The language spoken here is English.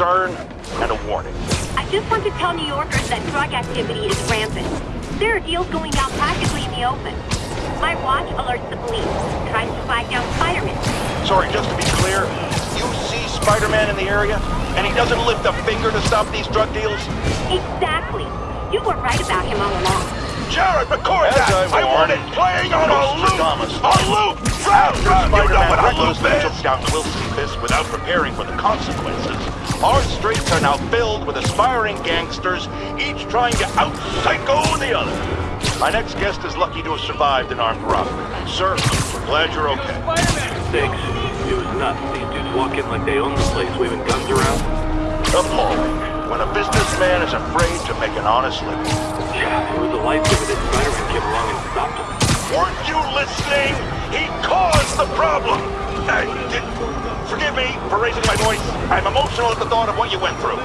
concern and a warning. I just want to tell New Yorkers that drug activity is rampant. There are deals going down practically in the open. My watch alerts the police, tries to flag down Spider-Man. Sorry, just to be clear, you see Spider-Man in the area, and he doesn't lift a finger to stop these drug deals? Exactly. You were right about him all along. Jared, record As that! I I want it playing on a loop! Nostradamus. A loop! After You know Spider-Man what a loop recklessly is. took down Wilson Fisk without preparing for the consequences, our streets are now filled with aspiring gangsters, each trying to out-psycho the other. My next guest is lucky to have survived an armed robbery. Sir, we're glad you're okay. Thanks. It was nuts. These dudes walk in like they own the place, waving guns around. Appalling. When a businessman is afraid to make an honest living. Yeah, it was the life of it that Spider-Man came along and stopped him. Weren't you listening? He caused the problem! Did, forgive me for raising my voice. I'm emotional at the thought of what you went through.